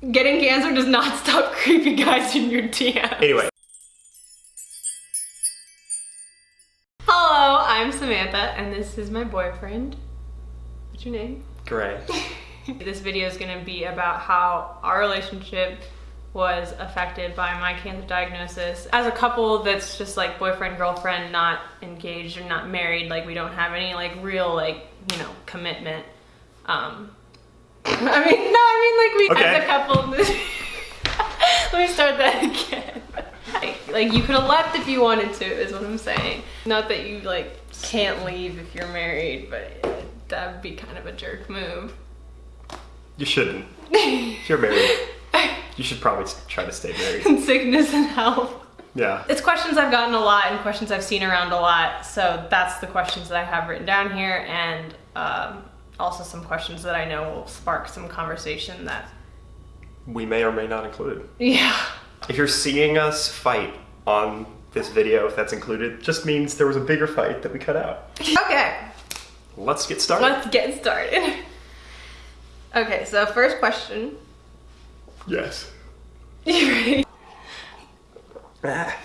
Getting cancer does not stop creepy guys in your DMs. Anyway, Hello, I'm Samantha, and this is my boyfriend. What's your name? Gray. this video is going to be about how our relationship was affected by my cancer diagnosis. As a couple that's just like boyfriend, girlfriend, not engaged or not married, like we don't have any like real like, you know, commitment. Um I mean, no, I mean like we Okay. as a couple Let me start that again. Like, like you could have left if you wanted to is what I'm saying. Not that you like can't leave if you're married, but that would be kind of a jerk move. You shouldn't. You're married, you should probably try to stay married. in sickness and health. Yeah. It's questions I've gotten a lot and questions I've seen around a lot. So that's the questions that I have written down here, and um, also some questions that I know will spark some conversation. That We may or may not include. yeah, If you're seeing us fight on this video, if that's included, just means there was a bigger fight that we cut out. okay. Let's get started. Let's get started. Okay, so first question. Yes. You ready? Ah.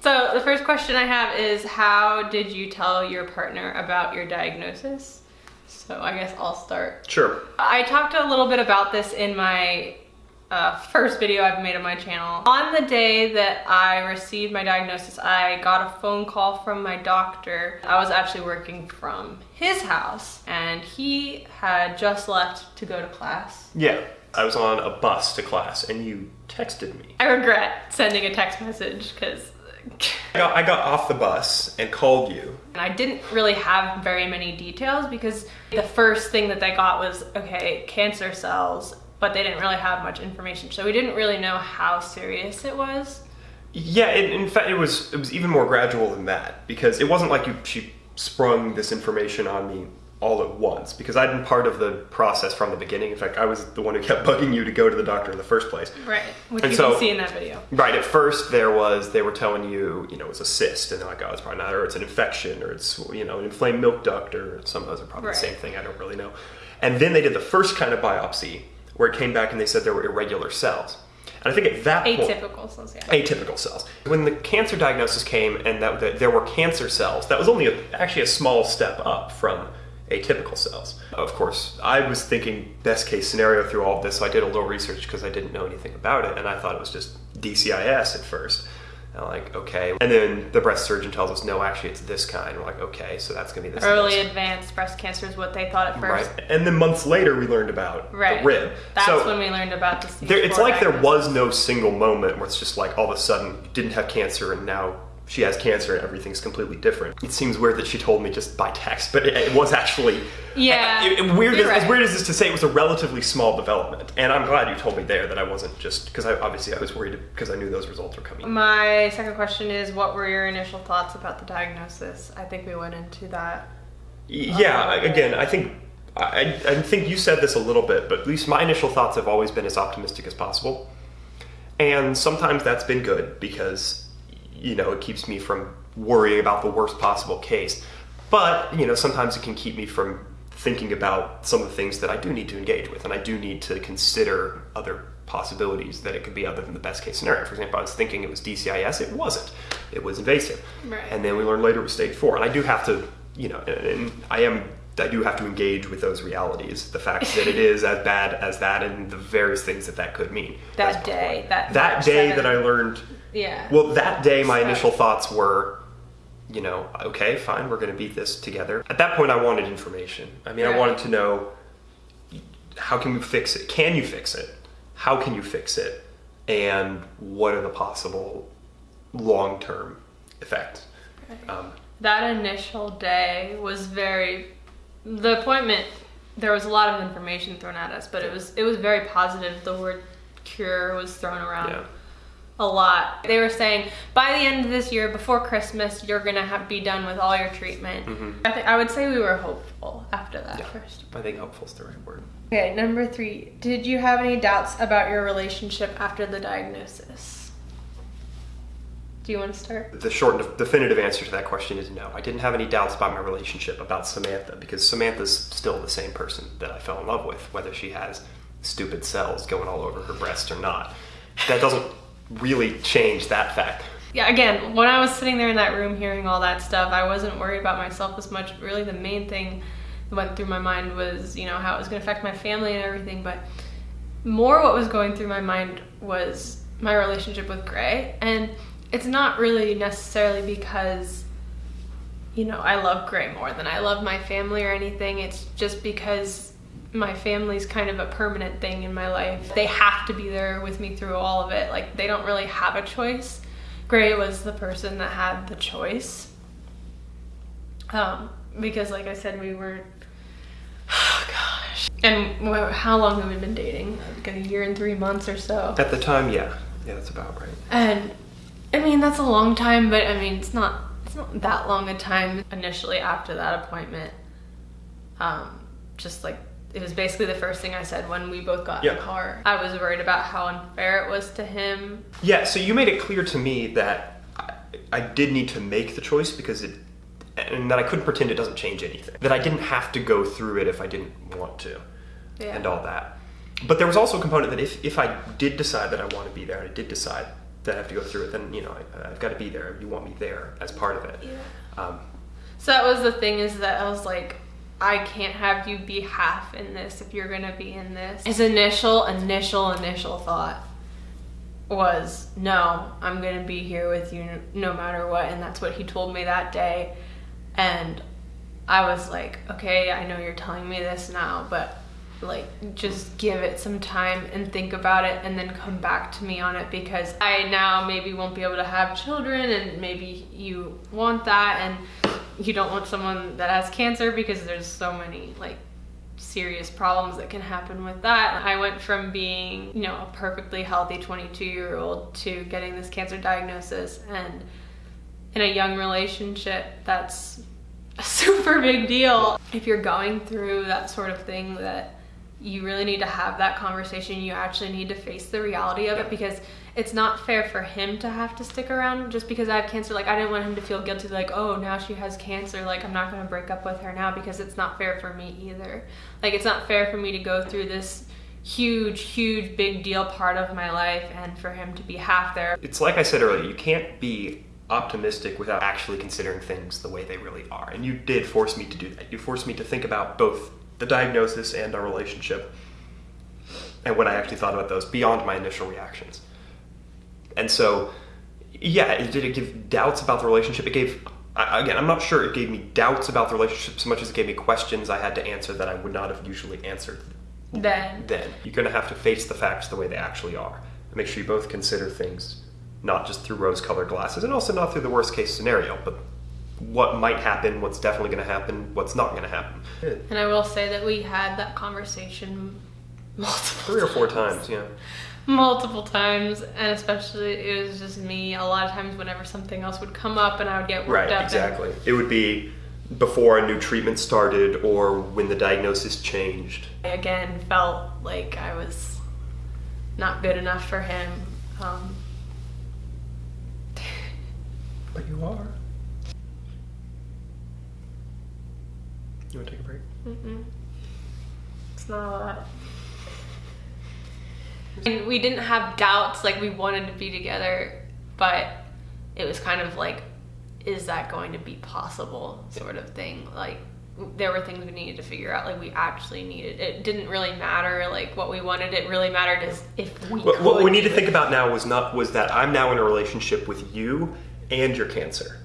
So the first question I have is how did you tell your partner about your diagnosis? So I guess I'll start. Sure. I talked a little bit about this in my uh, first video I've made on my channel. On the day that I received my diagnosis, I got a phone call from my doctor. I was actually working from his house and he had just left to go to class. Yeah. I was on a bus to class and you texted me. I regret sending a text message because I got, I got off the bus and called you. And I didn't really have very many details because the first thing that they got was okay, cancer cells, but they didn't really have much information. So we didn't really know how serious it was. Yeah, in, in fact, it was it was even more gradual than that because it wasn't like you she sprung this information on me all at once because I'd been part of the process from the beginning. In fact, I was the one who kept bugging you to go to the doctor in the first place. Right. Which And you so- can see in that video. Right. At first, there was they were telling you, you know, it's a cyst, and they're like, oh, it's probably not, or it's an infection, or it's you know, an inflamed milk duct, or some of those are probably Right. the same thing. I don't really know. And then they did the first kind of biopsy where it came back and they said there were irregular cells. And I think at that point, Atypical cells, yeah. atypical cells. When the cancer diagnosis came and that, that there were cancer cells, that was only a, actually a small step up from atypical cells. Of course, I was thinking best case scenario through all of this, so I did a little research because I didn't know anything about it, and I thought it was just DCIS at first. And I'm like, okay. And then the breast surgeon tells us, no, actually, it's this kind. We're like, okay, so that's going to be this. Early this. advanced breast cancer is what they thought at first. Right. And then months later, we learned about Right. the rib. That's so, when we learned about the there, it's like there was no single moment where it's just like all of a sudden you didn't have cancer and now she has cancer and everything's completely different. It seems weird that she told me just by text, but it, it was actually Yeah, It, it- weird. As, as weird as this to say, it was a relatively small development, and I'm glad you told me there that I wasn't just because I obviously I was worried because I knew those results were coming. My second question is what were your initial thoughts about the diagnosis? I think we went into that. Yeah, again, I think I, I think you said this a little bit, but at least my initial thoughts have always been as optimistic as possible, and sometimes that's been good because you know it keeps me from worrying about the worst possible case. But you know, sometimes it can keep me from thinking about some of the things that I do need to engage with, and I do need to consider other possibilities that it could be other than the best case scenario. For example, I was thinking it was DCIS. It wasn't. It was invasive. Right. And then we learned later it was stage four. And I do have to, you know, and, I am, I do have to engage with those realities. The fact that it is as bad as that, and the various things that that could mean. That day, that that day that I learned. Yeah. Well, that day, my initial thoughts were, you know, okay, fine, we're going to beat this together. At that point, I wanted information. I mean, I wanted to know how can we fix it? Can you fix it? How can you fix it? And what are the possible long term effects? Um, that initial day was very the appointment there was a lot of information thrown at us but it was it was very positive the word cure was thrown around Yeah. A lot they were saying by the end of this year before christmas you're gonna have, be done with all your treatment mm-hmm. i think i would say we were hopeful after that. Yeah. first I think hopeful is the right word. okay number three did you have any doubts about your relationship after the diagnosis do you want to start The short and definitive answer to that question is no. I didn't have any doubts about my relationship about Samantha because Samantha's still the same person that I fell in love with, whether she has stupid cells going all over her breast or not. That doesn't really change that fact. Yeah, again, when I was sitting there in that room hearing all that stuff, I wasn't worried about myself as much. Really, the main thing that went through my mind was, you know, how it was going to affect my family and everything. But more what was going through my mind was my relationship with Gray. And it's not really necessarily because, you know, I love Gray more than I love my family or anything. It's just because my family's kind of a permanent thing in my life. They have to be there with me through all of it. Like, they don't really have a choice. Gray was the person that had the choice. Um, because, like I said, we were. Oh, gosh. And how long have we been dating? Like a year and three months or so. At the time, yeah. Yeah, that's about right. And I mean, that's a long time, but I mean, it's not it's not that long a time initially after that appointment. Um, just like it was basically the first thing I said when we both got in the car. I was worried about how unfair it was to him. Yeah, so you made it clear to me that I, I did need to make the choice because it, and that I couldn't pretend it doesn't change anything. That I didn't have to go through it if I didn't want to, Yeah. and all that. But there was also a component that if, if I did decide that I want to be there, and I did decide that I have to go through it, then you know I, I've got to be there. You want me there as part of it. Yeah. Um, So that was the thing is that I was like, I can't have you be half in this if you're gonna be in this. His initial, initial, initial thought was, no, I'm gonna be here with you no matter what, and that's what he told me that day. And I was like, okay, I know you're telling me this now, but like just give it some time and think about it and then come back to me on it because I now maybe won't be able to have children and maybe you want that and you don't want someone that has cancer because there's so many like serious problems that can happen with that. I went from being, you know, a perfectly healthy 22 year old to getting this cancer diagnosis and in a young relationship that's a super big deal. If you're going through that sort of thing that you really need to have that conversation. You actually need to face the reality of it because it's not fair for him to have to stick around just because I have cancer. Like I didn't want him to feel guilty like, "Oh, now she has cancer, like I'm not going to break up with her now" because it's not fair for me either. Like it's not fair for me to go through this huge huge big deal part of my life and for him to be half there. it's like I said earlier, you can't be optimistic without actually considering things the way they really are. And you did force me to do that. You forced me to think about both the diagnosis and our relationship and what I actually thought about those beyond my initial reactions. And so, yeah, it, did it give doubts about the relationship? It gave, again, I'm not sure it gave me doubts about the relationship so much as it gave me questions I had to answer that I would not have usually answered Then then. You're going to have to face the facts the way they actually are. And make sure you both consider things not just through rose colored glasses and also not through the worst case scenario, but what might happen, what's definitely going to happen, what's not going to happen. and I will say that we had that conversation multiple Three or four times, yeah. multiple times and especially it was just me a lot of times whenever something else would come up and i would get worked Right, up and- exactly. It would be before a new treatment started or when the diagnosis changed. i again felt like i was not good enough for him um, But you are. You want to take a break? mm-mm. it's not a lot and we didn't have doubts like we wanted to be together but it was kind of like is that going to be possible sort of thing like there were things we needed to figure out like we actually needed it didn't really matter like what we wanted it really mattered is if we What, what we need to think it. about now was not was that I'm now in a relationship with you and your cancer,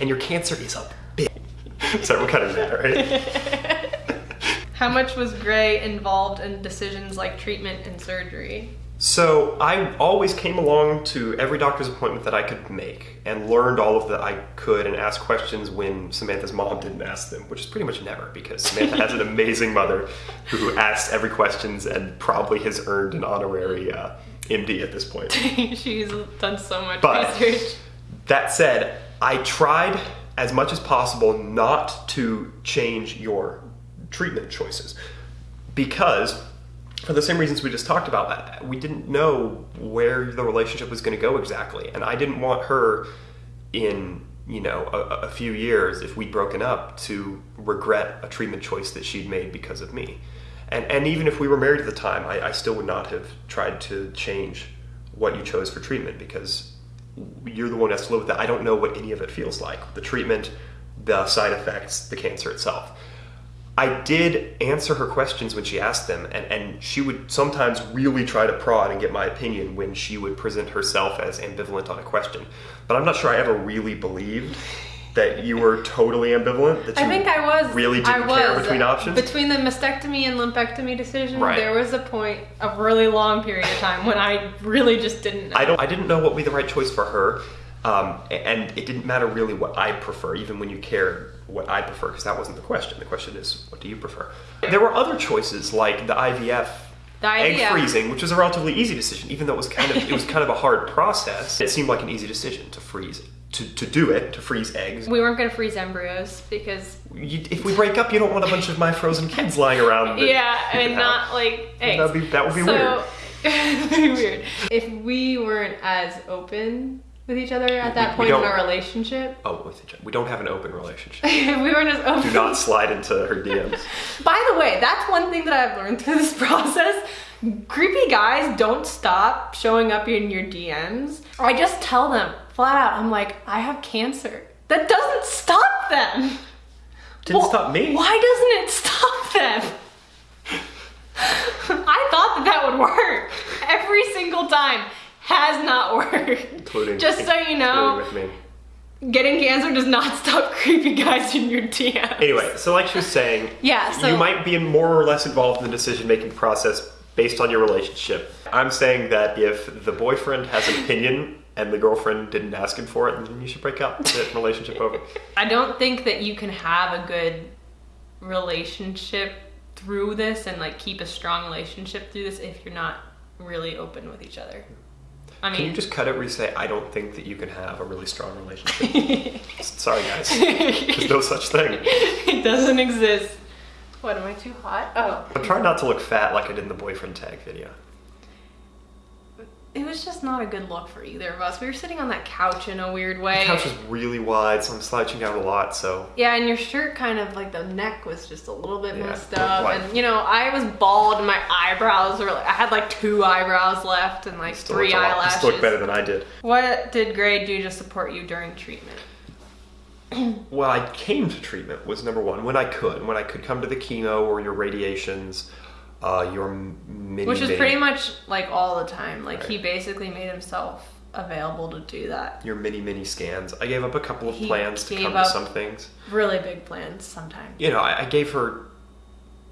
and your cancer is a Sorry, we're cutting that, right? how much was gray involved in decisions like treatment and surgery So I always came along to every doctor's appointment that I could make and learned all of that I could and asked questions when Samantha's mom didn't ask them, which is pretty much never because Samantha has an amazing mother who asks every questions and probably has earned an honorary uh, MD at this point. she's done so much But- research That said, I tried as much as possible not to change your treatment choices because, for the same reasons we just talked about, we didn't know where the relationship was going to go exactly, and I didn't want her in you know a, a few years if we'd broken up to regret a treatment choice that she'd made because of me. And, and even if we were married at the time, I, I still would not have tried to change what you chose for treatment because you're the one who has to live with that. I don't know what any of it feels like the treatment, the side effects, the cancer itself. I did answer her questions when she asked them, and, and she would sometimes really try to prod and get my opinion when she would present herself as ambivalent on a question. But I'm not sure I ever really believed that you were totally ambivalent. That you I think I was. really didn't I was. care between options. Between the mastectomy and lumpectomy decision, Right. there was a point, a really long period of time when I really just didn't know. I don't. I didn't know what would be the right choice for her, um, and it didn't matter really what I prefer, even when you cared what I prefer, because that wasn't the question. The question is, what do you prefer? There were other choices like the IVF. The Egg freezing, which was a relatively easy decision, even though it was kind of it was kind of a hard process. It seemed like an easy decision to freeze to, to do it to freeze eggs. We weren't gonna freeze embryos because You, if we break up, you don't want a bunch of my frozen kids lying around. that yeah, and can not like eggs. That'd be- that would be so, weird. it'd be weird. If we weren't as open with each other at that We- we point in don't- our relationship, Oh, with each other. we don't have an open relationship. we weren't as open. Do not slide into her DMs. By the way, that's one thing that I've learned through this process. Creepy guys don't stop showing up in your DMs. I just tell them flat out, I'm like, I have cancer. That doesn't stop them. Didn't Well, stop me. Why doesn't it stop them? I thought that that would work. Every single time has not worked. Including Just so you know, me. getting cancer does not stop creepy guys in your DMs. Anyway, so like she was saying, Yeah, so- you might be more or less involved in the decision making process based on your relationship. I'm saying that if the boyfriend has an opinion and the girlfriend didn't ask him for it, and then you should break up. Get relationship over. I don't think that you can have a good relationship through this and like keep a strong relationship through this if you're not really open with each other. I mean, Can you just cut it where you say, I don't think that you can have a really strong relationship? Sorry, guys. There's no such thing. it doesn't exist. What am I too hot? Oh, I'm trying not to look fat like I did in the boyfriend tag video. It was just not a good look for either of us. We were sitting on that couch in a weird way. The couch was really wide, so I'm slouching down a lot, so Yeah, and your shirt kind of like the neck was just a little bit Yeah, messed up, like- and you know I was bald and my eyebrows were like I had like two eyebrows left and like three looked a lot- eyelashes. Still looked better than I did. What did Gray do to support you during treatment? Well, I came to treatment was number one when I could, when I could come to the chemo or your radiations, uh, your mini. Which is pretty much like all the time. Like he basically made himself available to do that. your mini mini scans. I gave up a couple of He plans to come up- to some things. Really big plans sometimes. You know, I, I gave her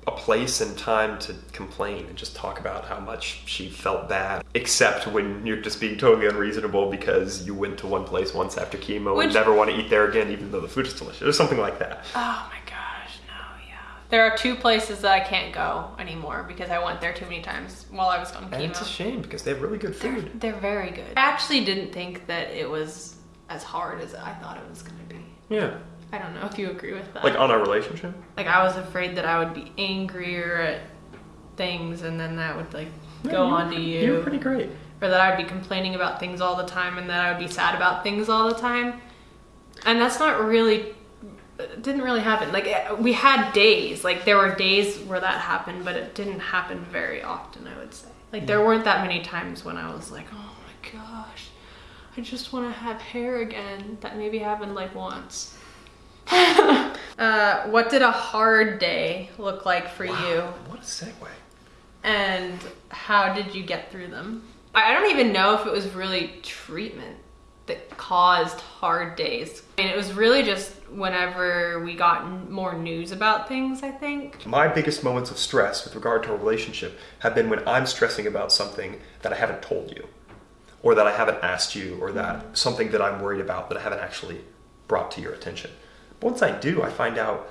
a place and time to complain and just talk about how much she felt bad. Except when you're just being totally unreasonable because you went to one place once after chemo Which- and never want to eat there again, even though the food is delicious, or something like that. Oh my yeah. There are two places that I can't go anymore because I went there too many times while I was on chemo. And it's a shame because they have really good They're, food. they're very good. I actually didn't think that it was as hard as I thought it was going to be. Yeah, I don't know if you agree with that. like on our relationship. Like I was afraid that I would be angrier at things and then that would like go on to you. You were pretty great. or that I'd be complaining about things all the time and that I would be sad about things all the time. And that's not really didn't really happen. Like eh, we had days, like there were days where that happened, but it didn't happen very often, I would say. Like there weren't that many times when I was like, "Oh my gosh, I just want to have hair again." That maybe happened like once. uh, what did a hard day look like for you? What a segue. And how did you get through them? I I don't even know if it was really treatment that caused hard days. I mean, it was really just whenever we got n- more news about things, I think. My biggest moments of stress with regard to a relationship have been when I'm stressing about something that I haven't told you, or that I haven't asked you, or that mm-hmm. something that I'm worried about that I haven't actually brought to your attention. But once I do, I find out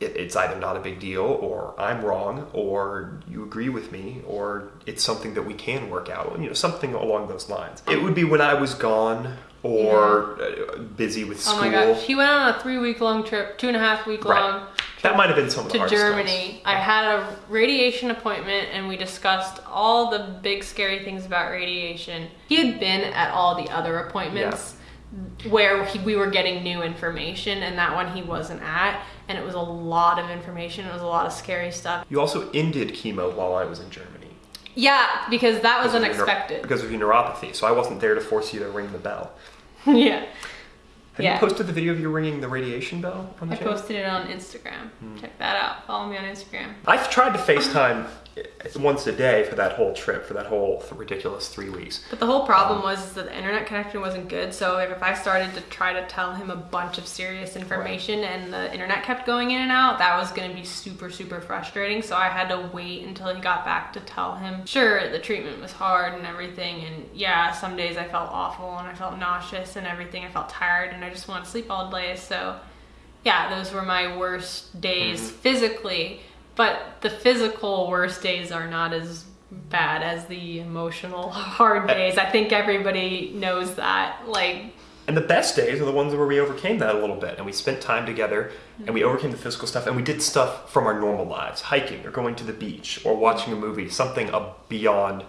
it, it's either not a big deal, or I'm wrong, or you agree with me, or it's something that we can work out. You know, something along those lines. It would be when I was gone or uh, busy with school. Oh my gosh. He went on a three week long trip, two and a half week Right. long That might have been some of the to times. Germany. I had a radiation appointment and we discussed all the big scary things about radiation. He had been at all the other appointments where he, we were getting new information and that one he wasn't at and it was a lot of information it was a lot of scary stuff You also ended chemo while I was in Germany. Yeah because that was Because unexpected because of your neuropathy, so I wasn't there to force you to ring the bell. yeah Have Yeah. you posted the video of you ringing the radiation bell on the i channel? posted it on instagram hmm. check that out follow me on instagram I've tried to FaceTime once a day for that whole trip, for that whole th- ridiculous three weeks. But the whole problem um, was that the internet connection wasn't good. So if I started to try to tell him a bunch of serious information and the internet kept going in and out, that was going to be super, super frustrating. So I had to wait until he got back to tell him. Sure, the treatment was hard and everything. And yeah, some days I felt awful and I felt nauseous and everything. I felt tired and I just wanted to sleep all day. So yeah, those were my worst days mm-hmm. physically. But the physical worst days are not as bad as the emotional hard days. I think everybody knows that. Like, And the best days are the ones where we overcame that a little bit and we spent time together and we overcame the physical stuff and we did stuff from our normal lives, hiking or going to the beach or watching a movie, something uh, beyond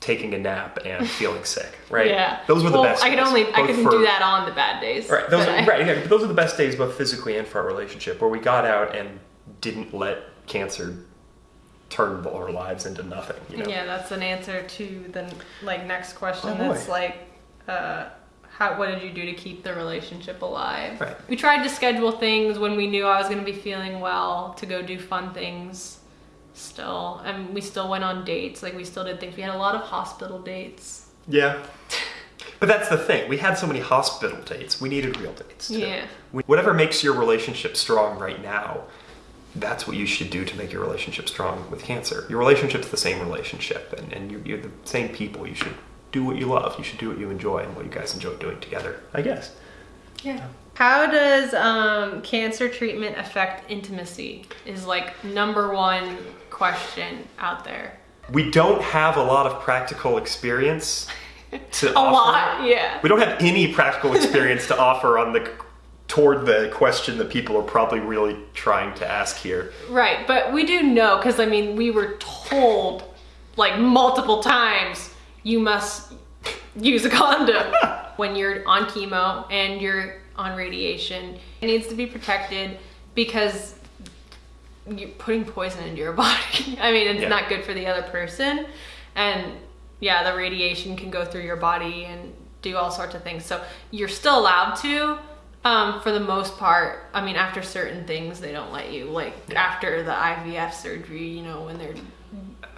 taking a nap and feeling sick, right? yeah, Those were the well, best. I could days, only I couldn't for- do that on the bad days. Right, those are, I- right, yeah, but those are the best days both physically and for our relationship where we got out and didn't let cancer turned our lives into nothing, you know. Yeah, that's an answer to the like next question. Oh, boy. that's like, uh, how what did you do to keep the relationship alive? Right. We tried to schedule things when we knew I was going to be feeling well to go do fun things. Still, and we still went on dates. Like we still did things. We had a lot of hospital dates. Yeah. But that's the thing. We had so many hospital dates. We needed real dates. Too. Yeah. We- Whatever makes your relationship strong right now, that's what you should do to make your relationship strong with cancer. Your relationship's the same relationship, and, and you're, you're the same people. You should do what you love. You should do what you enjoy and what you guys enjoy doing together, I guess. Yeah. How does um, cancer treatment affect intimacy? Is like number one question out there. We don't have a lot of practical experience to A offer. lot, yeah. We don't have any practical experience to offer on the toward the question that people are probably really trying to ask here. Right, but we do know because I mean we were told like multiple times you must use a condom when you're on chemo and you're on radiation. It needs to be protected because you're putting poison into your body. I mean, it's Yeah. not good for the other person, and yeah, the radiation can go through your body and do all sorts of things. So you're still allowed to. Um, for the most part, I mean, after certain things, they don't let you. Like after the IVF surgery, you know, when they're,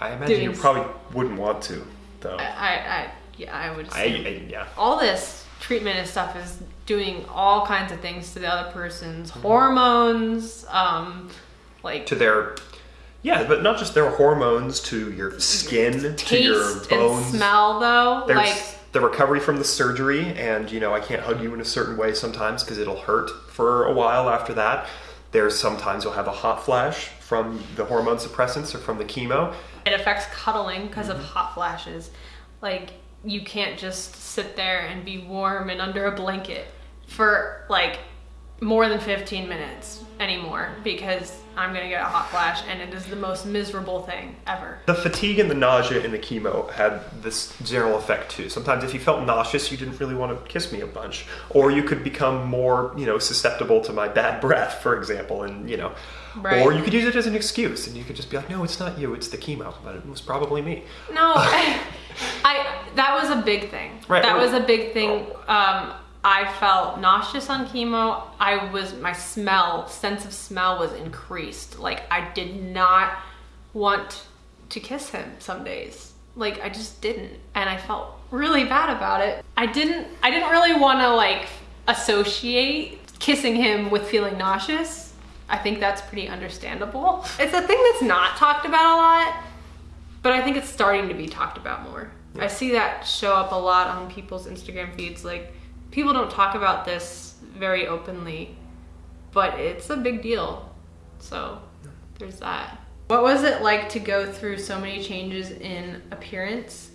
I imagine you probably wouldn't want to, though. I, I, I yeah, I would. I, I- yeah. all this treatment and stuff is doing all kinds of things to the other person's hormones, um, like To their, yeah, but not just their hormones, to your skin, to your taste bones. and smell. Though, There's like the recovery from the surgery, and you know, I can't hug you in a certain way sometimes because it'll hurt for a while after that. There's sometimes you'll have a hot flash from the hormone suppressants or from the chemo. it affects cuddling because Mm-hmm. of hot flashes. Like you can't just sit there and be warm and under a blanket for like more than 15 minutes anymore because I'm gonna get a hot flash and it is the most miserable thing ever. The fatigue and the nausea in the chemo had this general effect too. Sometimes if you felt nauseous, you didn't really want to kiss me a bunch. Or you could become more, you know, susceptible to my bad breath, for example, and, you know. Right. Or you could use it as an excuse and you could just be like, no, it's not you, it's the chemo, but it was probably me. No, I, I that was a big thing. Right. That was a big thing. Um, I felt nauseous on chemo. I was my smell, sense of smell was increased. Like I did not want to kiss him some days. Like I just didn't, and I felt really bad about it. I didn't. I didn't really want to like associate kissing him with feeling nauseous. I think that's pretty understandable. It's a thing that's not talked about a lot. But I think it's starting to be talked about more. I see that show up a lot on people's Instagram feeds. Like, people don't talk about this very openly, but it's a big deal. So, there's that. What was it like to go through so many changes in appearance?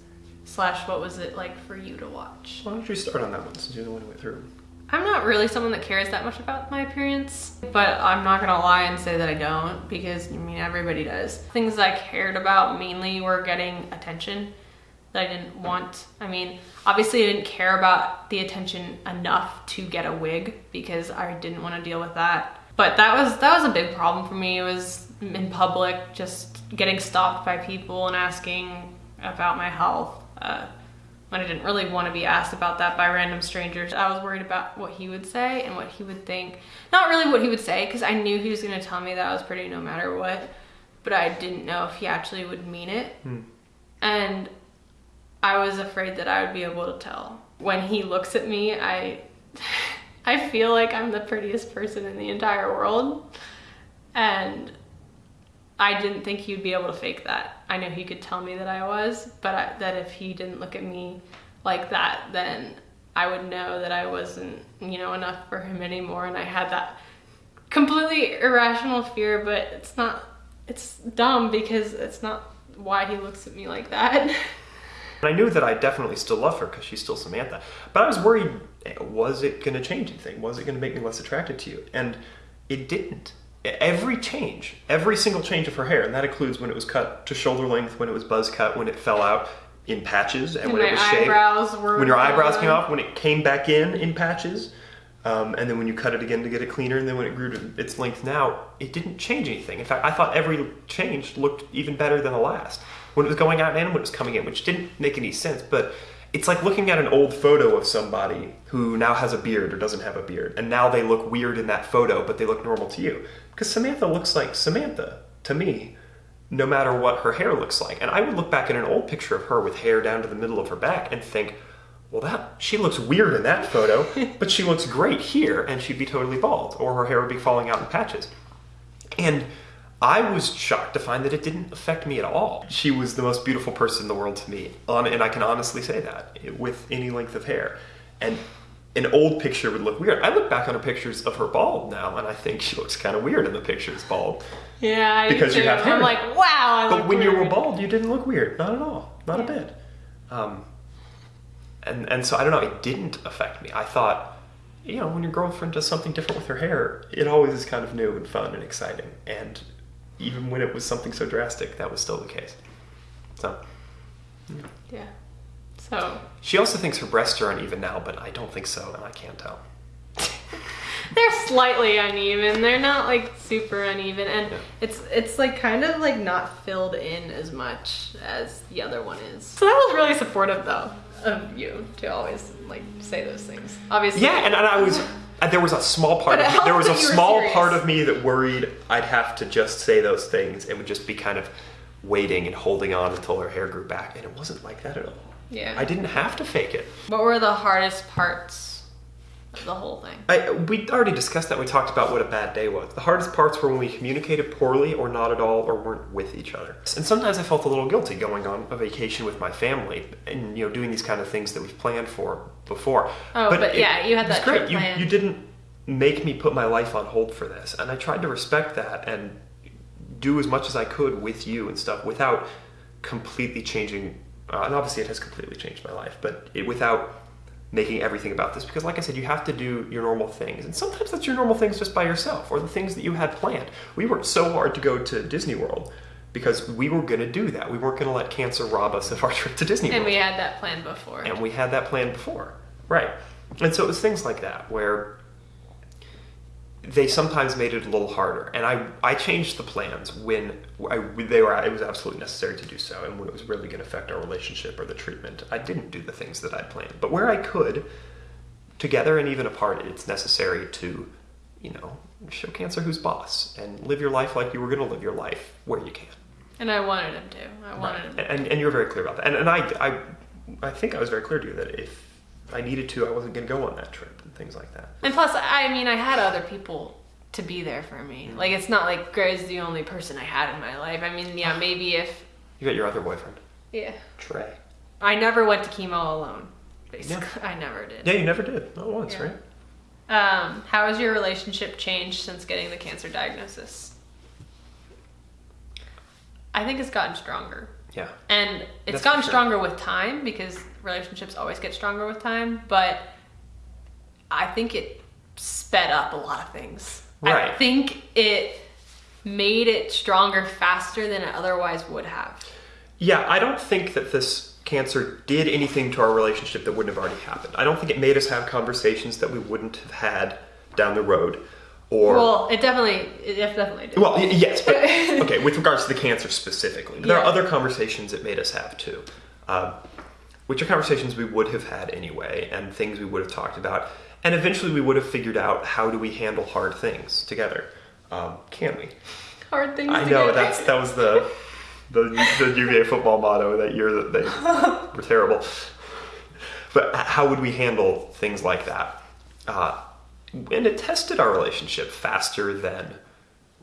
Slash, what was it like for you to watch? Why don't you start on that one since you're the one who went through? I'm not really someone that cares that much about my appearance, but I'm not gonna lie and say that I don't because I mean everybody does. Things I cared about mainly were getting attention that I didn't want. I mean, obviously, I didn't care about the attention enough to get a wig because I didn't want to deal with that. But that was that was a big problem for me. It was in public, just getting stopped by people and asking about my health. Uh, when I didn't really want to be asked about that by random strangers. I was worried about what he would say and what he would think. Not really what he would say, because I knew he was going to tell me that I was pretty no matter what, but I didn't know if he actually would mean it. And I was afraid that I would be able to tell. When he looks at me, I I feel like I'm the prettiest person in the entire world. And I didn't think he'd be able to fake that. I know he could tell me that I was, but I, that if he didn't look at me like that, then I would know that I wasn't, you know, enough for him anymore. And I had that completely irrational fear, but it's not, it's dumb because it's not why he looks at me like that. And I knew that I definitely still love her because she's still Samantha. But I was worried was it going to change anything? Was it going to make me less attracted to you? And it didn't. Every change, every single change of her hair, and that includes when it was cut to shoulder length, when it was buzz cut, when it fell out in patches, and, And when my it was shaved. eyebrows were when your eyebrows came off, when it came back in in patches, um, and then when you cut it again to get it cleaner, and then when it grew to its length now, it didn't change anything. In fact, I thought every change looked even better than the last. When it was going out and when it was coming in, which didn't make any sense, but it's like looking at an old photo of somebody who now has a beard or doesn't have a beard, and now they look weird in that photo, but they look normal to you. Because Samantha looks like Samantha to me, no matter what her hair looks like. And I would look back at an old picture of her with hair down to the middle of her back and think, well, that she looks weird in that photo, but she looks great here, and she'd be totally bald, or her hair would be falling out in patches. And I was shocked to find that it didn't affect me at all. She was the most beautiful person in the world to me, on, and I can honestly say that with any length of hair. And an old picture would look weird. I look back on her pictures of her bald now, and I think she looks kind of weird in the pictures bald. yeah, I Because you have hair. I'm like, wow. I But when you were bald, you didn't look weird. Not at all. Not a bit. Um, and and so I don't know. It didn't affect me. I thought, you know, when your girlfriend does something different with her hair, it always is kind of new and fun and exciting. And even when it was something so drastic, that was still the case. So Yeah. So she also thinks her breasts are uneven now, but I don't think so, and I can't tell. they're slightly uneven. They're not like super uneven, and Yeah. it's it's like kind of like not filled in as much as the other one is. So that was really supportive though of you to always like say those things. Obviously, Yeah, and, and I was. There was a small part. But Of me, there was a that small serious. part of me that worried I'd have to just say those things. and would just be kind of waiting and holding on until her hair grew back, and it wasn't like that at all. yeah. I didn't have to fake it. What were the hardest parts the whole thing? I, we already discussed that. We talked about what a bad day was. The hardest parts were when we communicated poorly or not at all or weren't with each other. And sometimes I felt a little guilty going on a vacation with my family and you know doing these kind of things that we've planned for before. Oh, but yeah, you had it that great. You, you didn't make me put my life on hold for this, and I tried to respect that and do as much as I could with you and stuff without completely changing. Uh, and obviously, it has completely changed my life, but it, without making everything about this because like i said you have to do your normal things and sometimes that's your normal things just by yourself or the things that you had planned. We worked so hard to go to disney world because we were going to do that. We weren't going to let cancer rob us of our trip to disney And world. we had that plan before. and we had that plan before. Right. And so it was things like that where they sometimes made it a little harder and i i changed the plans when I, they were it was absolutely necessary to do so and when it was really going to affect our relationship or the treatment i didn't do the things that i'd planned but where i could together and even apart it's necessary to you know show cancer who's boss and live your life like you were going to live your life where you can And I wanted him to. I wanted him. and, and, and you were very clear about that. And, and I, I, I think I was very clear to you that if I needed to, I wasn't going to go on that trip and things like that. And plus, I mean, I had other people to be there for me. Like, it's not like Gray's the only person I had in my life. I mean, yeah, maybe if. You got your other boyfriend, Yeah. Trey. I never went to chemo alone, basically. I never did. Yeah, you never did. Not once, Yeah. right? Um, how has your relationship changed since getting the cancer diagnosis? I think it's gotten stronger. Yeah. And it's That's gotten sure. stronger with time because relationships always get stronger with time, but I think it sped up a lot of things. Right. I think it made it stronger faster than it otherwise would have. Yeah, I don't think that this cancer did anything to our relationship that wouldn't have already happened. I don't think it made us have conversations that we wouldn't have had down the road. Or Well, it definitely, it definitely did. well, yes, but okay. With regards to the cancer specifically, but there are other conversations it made us have too, um, which are conversations we would have had anyway, and things we would have talked about, and eventually we would have figured out how do we handle hard things together. Um, can we? Hard things I know get. that's that was the the, the UVA football motto that year that they were terrible. But how would we handle things like that? Uh, and it tested our relationship faster than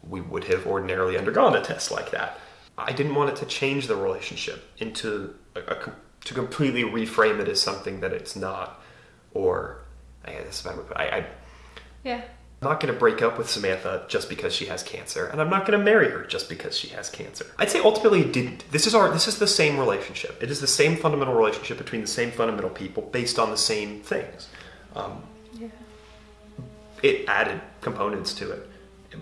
we would have ordinarily undergone a test like that. I didn't want it to change the relationship into a, a to completely reframe it as something that it's not, or I guess if I, would- I, I Yeah. I'm not going to break up with Samantha just because she has cancer, and I'm not going to marry her just because she has cancer. I'd say ultimately it didn't. This is our this is the same relationship. It is the same fundamental relationship between the same fundamental people based on the same things. Um, Yeah. it added components to it,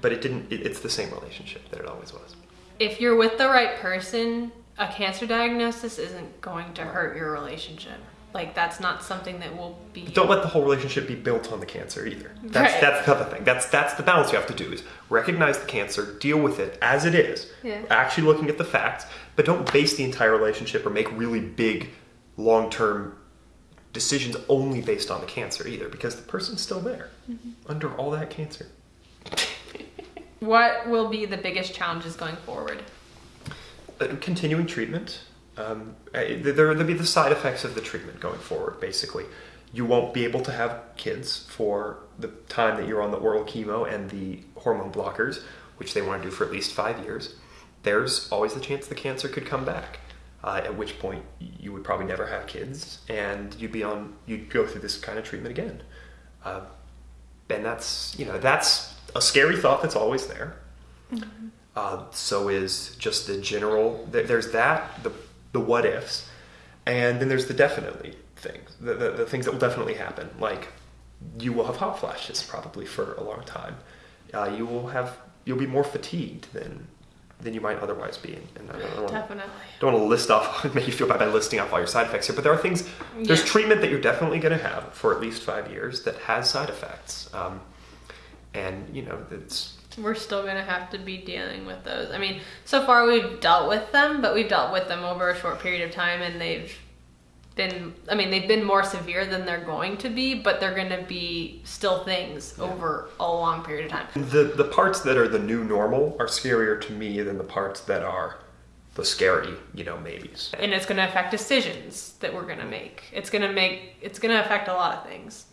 but it didn't. It, it's the same relationship that it always was. If you're with the right person, a cancer diagnosis isn't going to hurt your relationship. Like that's not something that will be. Don't let the whole relationship be built on the cancer either. That's Right. that's the other thing. That's that's the balance you have to do is recognize the cancer, deal with it as it is, Yeah. actually looking at the facts, but don't base the entire relationship or make really big long term decisions only based on the cancer either, because the person's still there Mm-hmm. under all that cancer. What will be the biggest challenges going forward? Continuing treatment. Um, there there'll be the side effects of the treatment going forward. Basically, you won't be able to have kids for the time that you're on the oral chemo and the hormone blockers, which they want to do for at least five years. There's always the chance the cancer could come back. Uh, at which point you would probably never have kids, and you'd be on you'd go through this kind of treatment again. Uh, and that's you know that's a scary thought that's always there. Uh, so is just the general. there- There's that the the what ifs, and then there's the definitely things, the, the the things that will definitely happen. Like you will have hot flashes probably for a long time. Uh, you will have you'll be more fatigued than than you might otherwise be. And I don't, wanna- Definitely. don't want to list off make you feel bad by listing off all your side effects here, but there are things. There's Yeah. treatment that you're definitely going to have for at least five years that has side effects, um, and you know it's We're still gonna have to be dealing with those. I mean, so far we've dealt with them, but we've dealt with them over a short period of time, and they've been. I mean, they've been more severe than they're going to be, but they're gonna be still things over a long period of time. The the parts that are the new normal are scarier to me than the parts that are the scary, you know, maybes. and it's going to affect decisions that we're going to make. It's going to make it's going to affect a lot of things.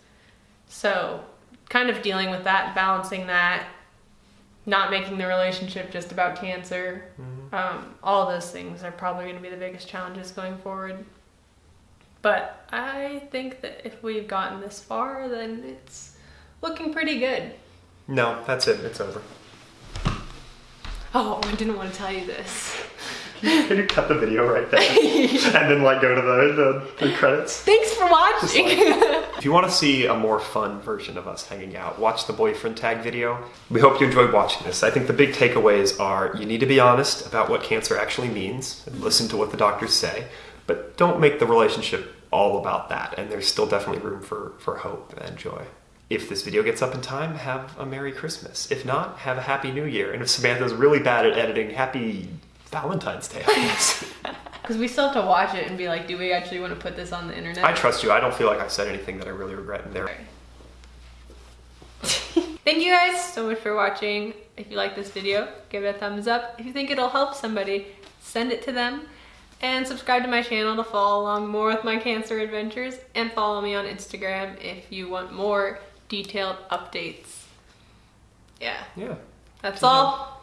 So, kind of dealing with that, balancing that, not making the relationship just about cancer. Um, all those things are probably going to be the biggest challenges going forward. But I think that if we've gotten this far, then it's looking pretty good. No, that's it. It's over. Oh, I didn't want to tell you this. Can you cut the video right there and then like go to the the, the credits? Thanks for watching. If you want to see a more fun version of us hanging out, watch the boyfriend tag video. We hope you enjoyed watching this. I think the big takeaways are you need to be honest about what cancer actually means and listen to what the doctors say, but don't make the relationship all about that. And there's still definitely room for, for hope and joy. If this video gets up in time, have a Merry Christmas. If not, have a Happy New Year. And if Samantha's really bad at editing, Happy Valentine's Day, I guess. Because we still have to watch it and be like, do we actually want to put this on the internet? I trust you. I don't feel like I said anything that I really regret in there. Thank you guys so much for watching. If you like this video, give it a thumbs up. If you think it'll help somebody, send it to them. And subscribe to my channel to follow along more with my cancer adventures. And follow me on Instagram if you want more detailed updates. Yeah, Yeah. that's all.